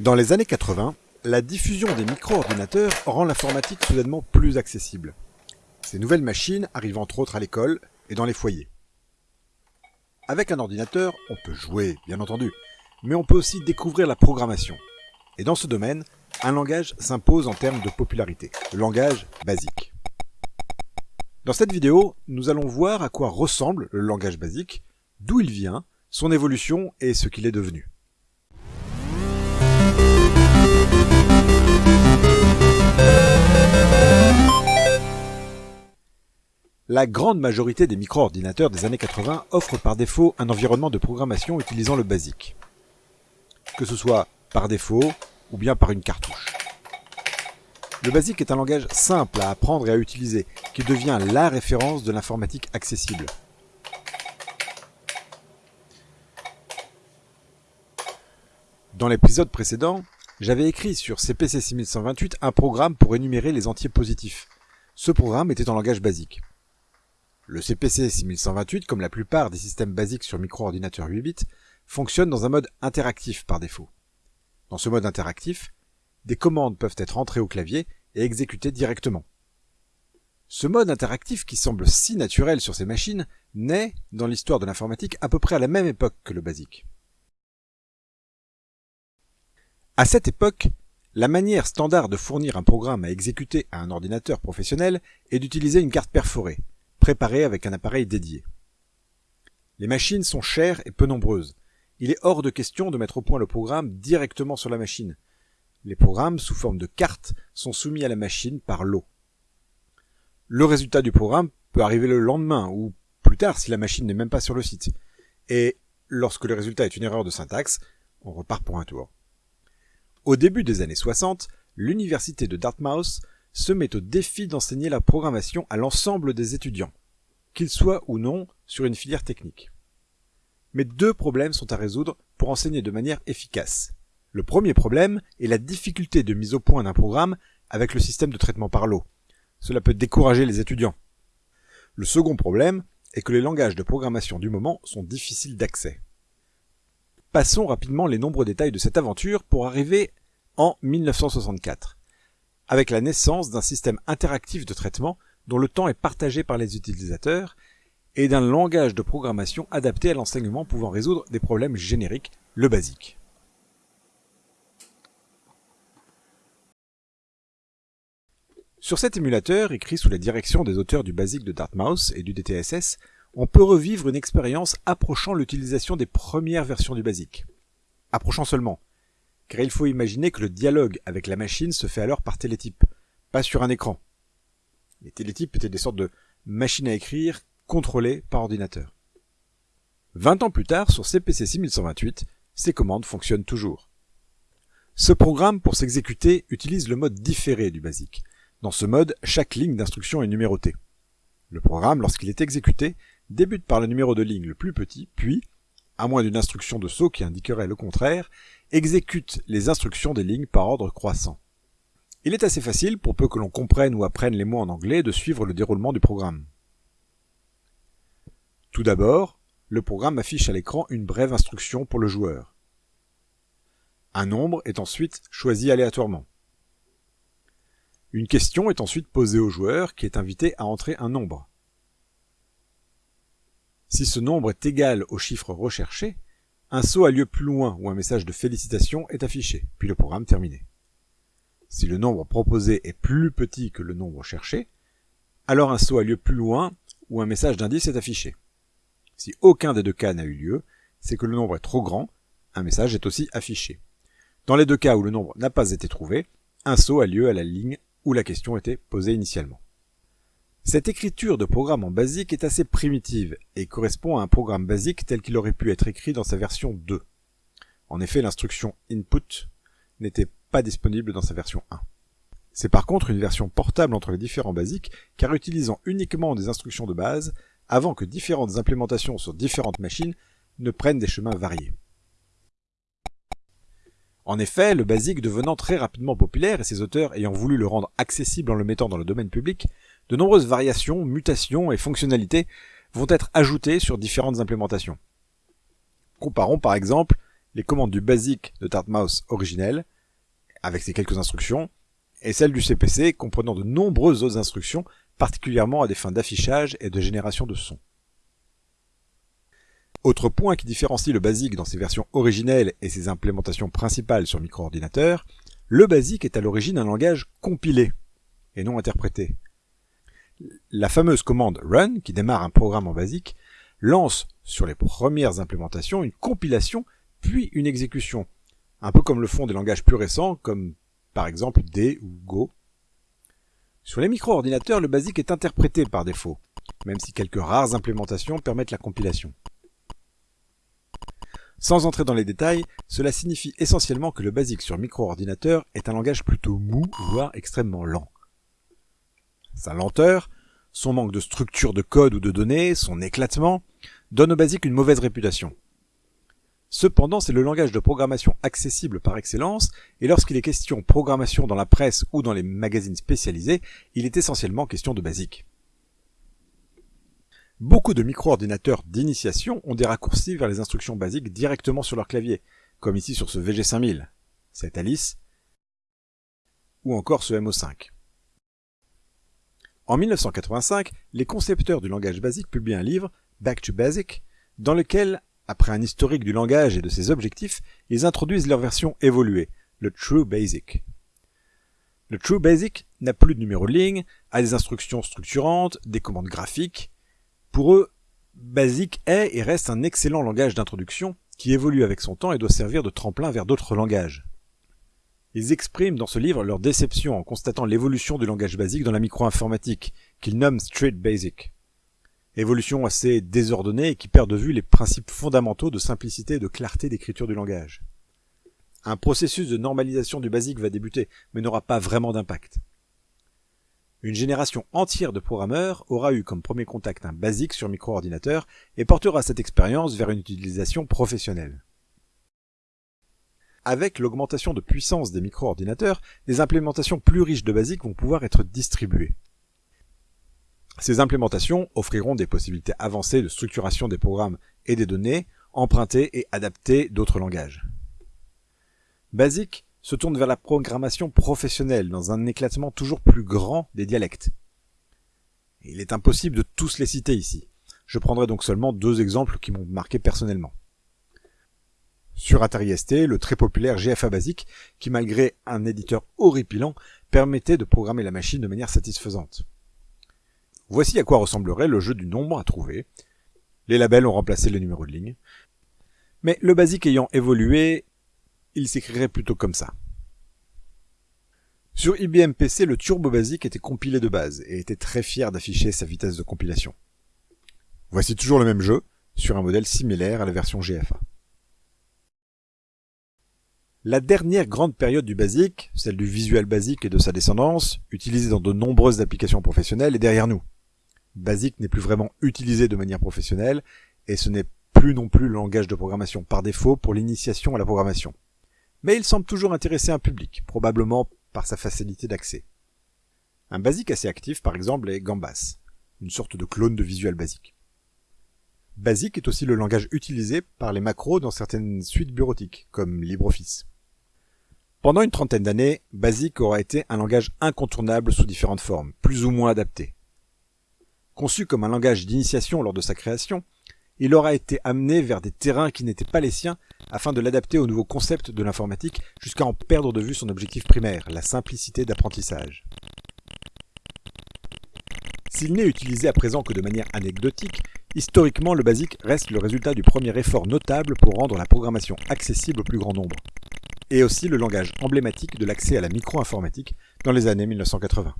Dans les années 80, la diffusion des micro-ordinateurs rend l'informatique soudainement plus accessible. Ces nouvelles machines arrivent entre autres à l'école et dans les foyers. Avec un ordinateur, on peut jouer, bien entendu, mais on peut aussi découvrir la programmation. Et dans ce domaine, un langage s'impose en termes de popularité, le langage basique. Dans cette vidéo, nous allons voir à quoi ressemble le langage basique, d'où il vient, son évolution et ce qu'il est devenu. La grande majorité des micro-ordinateurs des années 80 offrent par défaut un environnement de programmation utilisant le BASIC. Que ce soit par défaut ou bien par une cartouche. Le BASIC est un langage simple à apprendre et à utiliser, qui devient la référence de l'informatique accessible. Dans l'épisode précédent, j'avais écrit sur CPC 6128 un programme pour énumérer les entiers positifs. Ce programme était en langage basique. Le CPC 6128, comme la plupart des systèmes basiques sur micro-ordinateur 8 bits, fonctionne dans un mode interactif par défaut. Dans ce mode interactif, des commandes peuvent être entrées au clavier et exécutées directement. Ce mode interactif qui semble si naturel sur ces machines naît, dans l'histoire de l'informatique, à peu près à la même époque que le BASIC. À cette époque, la manière standard de fournir un programme à exécuter à un ordinateur professionnel est d'utiliser une carte perforée, préparé avec un appareil dédié. Les machines sont chères et peu nombreuses. Il est hors de question de mettre au point le programme directement sur la machine. Les programmes, sous forme de cartes, sont soumis à la machine par lot. Le résultat du programme peut arriver le lendemain ou plus tard si la machine n'est même pas sur le site. Et lorsque le résultat est une erreur de syntaxe, on repart pour un tour. Au début des années 60, l'université de Dartmouth se met au défi d'enseigner la programmation à l'ensemble des étudiants, qu'ils soient ou non sur une filière technique. Mais deux problèmes sont à résoudre pour enseigner de manière efficace. Le premier problème est la difficulté de mise au point d'un programme avec le système de traitement par lot. Cela peut décourager les étudiants. Le second problème est que les langages de programmation du moment sont difficiles d'accès. Passons rapidement les nombreux détails de cette aventure pour arriver en 1964 avec la naissance d'un système interactif de traitement dont le temps est partagé par les utilisateurs et d'un langage de programmation adapté à l'enseignement pouvant résoudre des problèmes génériques, le basique. Sur cet émulateur, écrit sous la direction des auteurs du BASIC de Dartmouth et du DTSS, on peut revivre une expérience approchant l'utilisation des premières versions du BASIC. Approchant seulement, car il faut imaginer que le dialogue avec la machine se fait alors par télétype, pas sur un écran. Les télétypes étaient des sortes de machines à écrire contrôlées par ordinateur. Vingt ans plus tard, sur CPC 6128, ces commandes fonctionnent toujours. Ce programme, pour s'exécuter, utilise le mode différé du BASIC. Dans ce mode, chaque ligne d'instruction est numérotée. Le programme, lorsqu'il est exécuté, débute par le numéro de ligne le plus petit, puis, à moins d'une instruction de saut qui indiquerait le contraire, exécute les instructions des lignes par ordre croissant. Il est assez facile, pour peu que l'on comprenne ou apprenne les mots en anglais, de suivre le déroulement du programme. Tout d'abord, le programme affiche à l'écran une brève instruction pour le joueur. Un nombre est ensuite choisi aléatoirement. Une question est ensuite posée au joueur qui est invité à entrer un nombre. Si ce nombre est égal au chiffre recherché, un saut a lieu plus loin où un message de félicitations est affiché, puis le programme terminé. Si le nombre proposé est plus petit que le nombre cherché, alors un saut a lieu plus loin où un message d'indice est affiché. Si aucun des deux cas n'a eu lieu, c'est que le nombre est trop grand, un message est aussi affiché. Dans les deux cas où le nombre n'a pas été trouvé, un saut a lieu à la ligne où la question était posée initialement. Cette écriture de programme en basique est assez primitive et correspond à un programme basique tel qu'il aurait pu être écrit dans sa version 2. En effet, l'instruction input n'était pas disponible dans sa version 1. C'est par contre une version portable entre les différents basiques car utilisant uniquement des instructions de base avant que différentes implémentations sur différentes machines ne prennent des chemins variés. En effet, le basique devenant très rapidement populaire et ses auteurs ayant voulu le rendre accessible en le mettant dans le domaine public, de nombreuses variations, mutations et fonctionnalités vont être ajoutées sur différentes implémentations. Comparons par exemple les commandes du BASIC de Dartmouth originel, avec ses quelques instructions, et celles du CPC comprenant de nombreuses autres instructions, particulièrement à des fins d'affichage et de génération de son. Autre point qui différencie le BASIC dans ses versions originelles et ses implémentations principales sur micro-ordinateur, le BASIC est à l'origine un langage compilé et non interprété. La fameuse commande run, qui démarre un programme en BASIC, lance sur les premières implémentations une compilation puis une exécution, un peu comme le font des langages plus récents comme par exemple D ou Go. Sur les micro-ordinateurs, le BASIC est interprété par défaut, même si quelques rares implémentations permettent la compilation. Sans entrer dans les détails, cela signifie essentiellement que le BASIC sur micro-ordinateur est un langage plutôt mou, voire extrêmement lent. Sa lenteur, son manque de structure de code ou de données, son éclatement, donnent au BASIC une mauvaise réputation. Cependant, c'est le langage de programmation accessible par excellence, et lorsqu'il est question programmation dans la presse ou dans les magazines spécialisés, il est essentiellement question de basique. Beaucoup de micro-ordinateurs d'initiation ont des raccourcis vers les instructions basiques directement sur leur clavier, comme ici sur ce VG5000, cette Alice, ou encore ce MO5. En 1985, les concepteurs du langage basique publient un livre, Back to Basic, dans lequel après un historique du langage et de ses objectifs, ils introduisent leur version évoluée, le True Basic. Le True Basic n'a plus de numéro de ligne, a des instructions structurantes, des commandes graphiques. Pour eux, Basic est et reste un excellent langage d'introduction qui évolue avec son temps et doit servir de tremplin vers d'autres langages. Ils expriment dans ce livre leur déception en constatant l'évolution du langage basique dans la micro-informatique, qu'ils nomment Street Basic. Évolution assez désordonnée et qui perd de vue les principes fondamentaux de simplicité et de clarté d'écriture du langage. Un processus de normalisation du basique va débuter, mais n'aura pas vraiment d'impact. Une génération entière de programmeurs aura eu comme premier contact un basique sur micro-ordinateur et portera cette expérience vers une utilisation professionnelle. Avec l'augmentation de puissance des micro-ordinateurs, des implémentations plus riches de basique vont pouvoir être distribuées. Ces implémentations offriront des possibilités avancées de structuration des programmes et des données, empruntées et adaptées d'autres langages. BASIC se tourne vers la programmation professionnelle dans un éclatement toujours plus grand des dialectes. Il est impossible de tous les citer ici. Je prendrai donc seulement deux exemples qui m'ont marqué personnellement. Sur Atari ST, le très populaire GFA Basic, qui malgré un éditeur horripilant, permettait de programmer la machine de manière satisfaisante. Voici à quoi ressemblerait le jeu du nombre à trouver. Les labels ont remplacé les numéros de ligne. Mais le basique ayant évolué, il s'écrirait plutôt comme ça. Sur IBM PC, le Turbo Basic était compilé de base et était très fier d'afficher sa vitesse de compilation. Voici toujours le même jeu, sur un modèle similaire à la version GFA. La dernière grande période du BASIC, celle du Visual Basic et de sa descendance, utilisée dans de nombreuses applications professionnelles, est derrière nous. BASIC n'est plus vraiment utilisé de manière professionnelle et ce n'est plus non plus le langage de programmation par défaut pour l'initiation à la programmation. Mais il semble toujours intéresser un public, probablement par sa facilité d'accès. Un BASIC assez actif par exemple est Gambas, une sorte de clone de Visual Basic. BASIC est aussi le langage utilisé par les macros dans certaines suites bureautiques, comme LibreOffice. Pendant une trentaine d'années, BASIC aura été un langage incontournable sous différentes formes, plus ou moins adapté. Conçu comme un langage d'initiation lors de sa création, il aura été amené vers des terrains qui n'étaient pas les siens afin de l'adapter aux nouveaux concepts de l'informatique jusqu'à en perdre de vue son objectif primaire, la simplicité d'apprentissage. S'il n'est utilisé à présent que de manière anecdotique, historiquement le BASIC reste le résultat du premier effort notable pour rendre la programmation accessible au plus grand nombre, et aussi le langage emblématique de l'accès à la micro-informatique dans les années 1980.